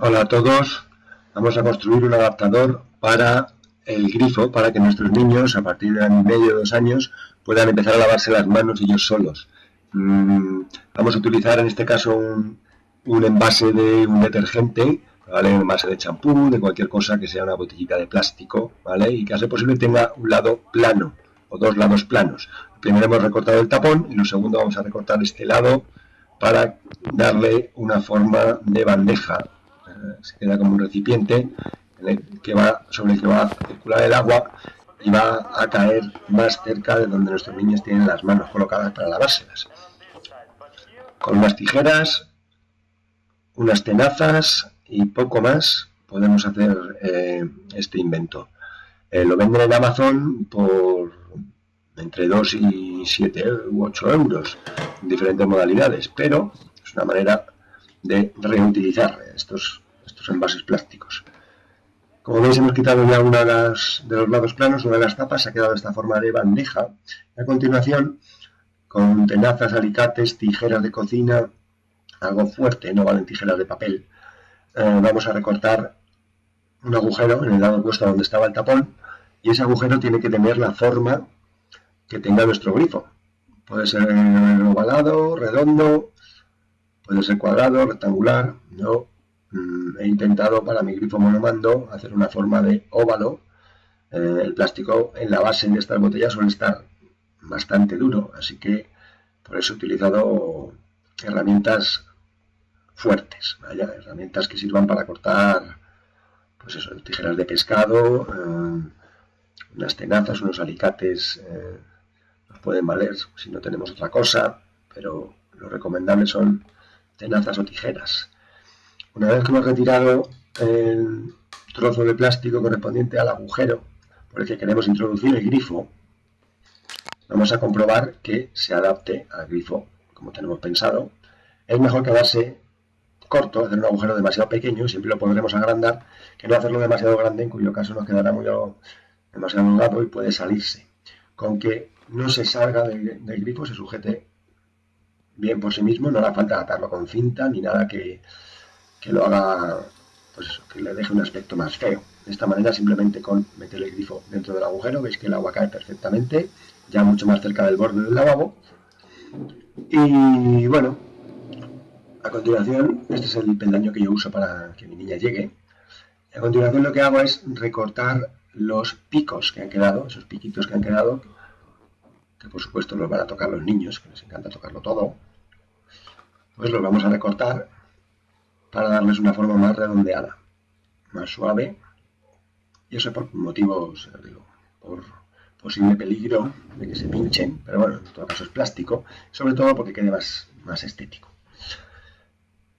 Hola a todos, vamos a construir un adaptador para el grifo, para que nuestros niños a partir de medio, dos años, puedan empezar a lavarse las manos ellos solos. Mm, vamos a utilizar en este caso un, envase de un detergente, ¿vale? un envase de champú, de cualquier cosa que sea una botellita de plástico, ¿vale? y que a posible tenga un lado plano o dos lados planos. Primero hemos recortado el tapón y lo segundo vamos a recortar este lado para darle una forma de bandeja. Se queda como un recipiente que va, sobre el que va a circular el agua y va a caer más cerca de donde nuestros niños tienen las manos colocadas para lavárselas. Con unas tijeras, unas tenazas y poco más podemos hacer eh, este invento. Eh, lo venden en Amazon por entre 2 y 7 u 8 euros en diferentes modalidades, pero es una manera de reutilizar estos, estos envases plásticos. Como veis hemos quitado ya una de, las, los lados planos, una de las tapas, ha quedado esta forma de bandeja. A continuación, con tenazas, alicates, tijeras de cocina, algo fuerte, no valen tijeras de papel, eh, vamos a recortar un agujero en el lado opuesto donde estaba el tapón y ese agujero tiene que tener la forma que tenga nuestro grifo. Puede ser ovalado, redondo, puede ser cuadrado, rectangular. Mm, he intentado para mi grifo monomando hacer una forma de óvalo. Eh, el plástico en la base de estas botellas suele estar bastante duro, así que por eso he utilizado herramientas fuertes, herramientas que sirvan para cortar pues eso, tijeras de pescado, eh, unas tenazas, unos alicates eh, nos pueden valer si no tenemos otra cosa, pero lo recomendable son tenazas o tijeras. Una vez que hemos retirado el trozo de plástico correspondiente al agujero por el que queremos introducir el grifo, vamos a comprobar que se adapte al grifo como tenemos pensado. Es mejor quedarse corto, hacer un agujero demasiado pequeño, siempre lo podremos agrandar, que no hacerlo demasiado grande, en cuyo caso nos quedará muy demasiado holgado y puede salirse. Con que no se salga del, grifo, se sujete bien por sí mismo, no hará falta atarlo con cinta ni nada que, lo haga, pues que le deje un aspecto más feo. De esta manera, simplemente con meter el grifo dentro del agujero, veis que el agua cae perfectamente, ya mucho más cerca del borde del lavabo. Y bueno, a continuación, este es el peldaño que yo uso para que mi niña llegue. A continuación lo que hago es recortar los picos que han quedado, esos piquitos que han quedado, que por supuesto los van a tocar los niños, que les encanta tocarlo todo, pues los vamos a recortar para darles una forma más redondeada, más suave, y eso por motivos, digo, por posible peligro de que se pinchen, pero bueno, en todo caso es plástico, sobre todo porque quede más, más estético.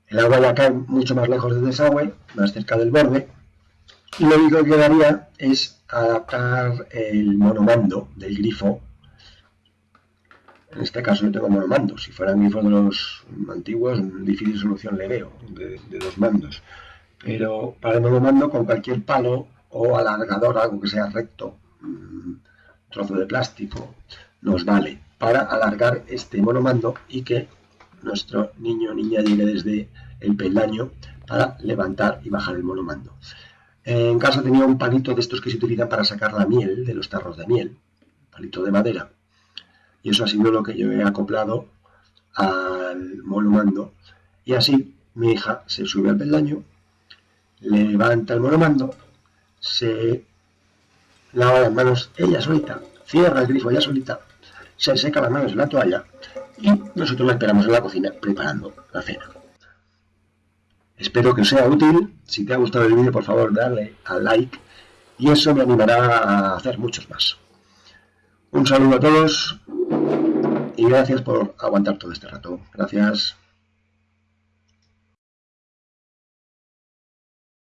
El agua ya cae mucho más lejos del desagüe, más cerca del borde, y lo único que quedaría es adaptar el monomando del grifo en este caso yo tengo monomando. Si fueran grifos de los antiguos, difícil solución le veo, de, dos mandos. Pero para el monomando, con cualquier palo o alargador, algo que sea recto, un trozo de plástico, nos vale para alargar este monomando y que nuestro niño o niña llegue desde el peldaño para levantar y bajar el monomando. En casa tenía un palito de estos que se utilizan para sacar la miel de los tarros de miel, palito de madera, y eso ha sido lo que yo he acoplado al monomando y así mi hija se sube al peldaño, levanta el monomando, se lava las manos ella solita, cierra el grifo ella solita, se seca las manos en la toalla y nosotros la esperamos en la cocina preparando la cena. Espero que os sea útil, si te ha gustado el vídeo por favor dale al like y eso me animará a hacer muchos más. Un saludo a todos y gracias por aguantar todo este rato. Gracias.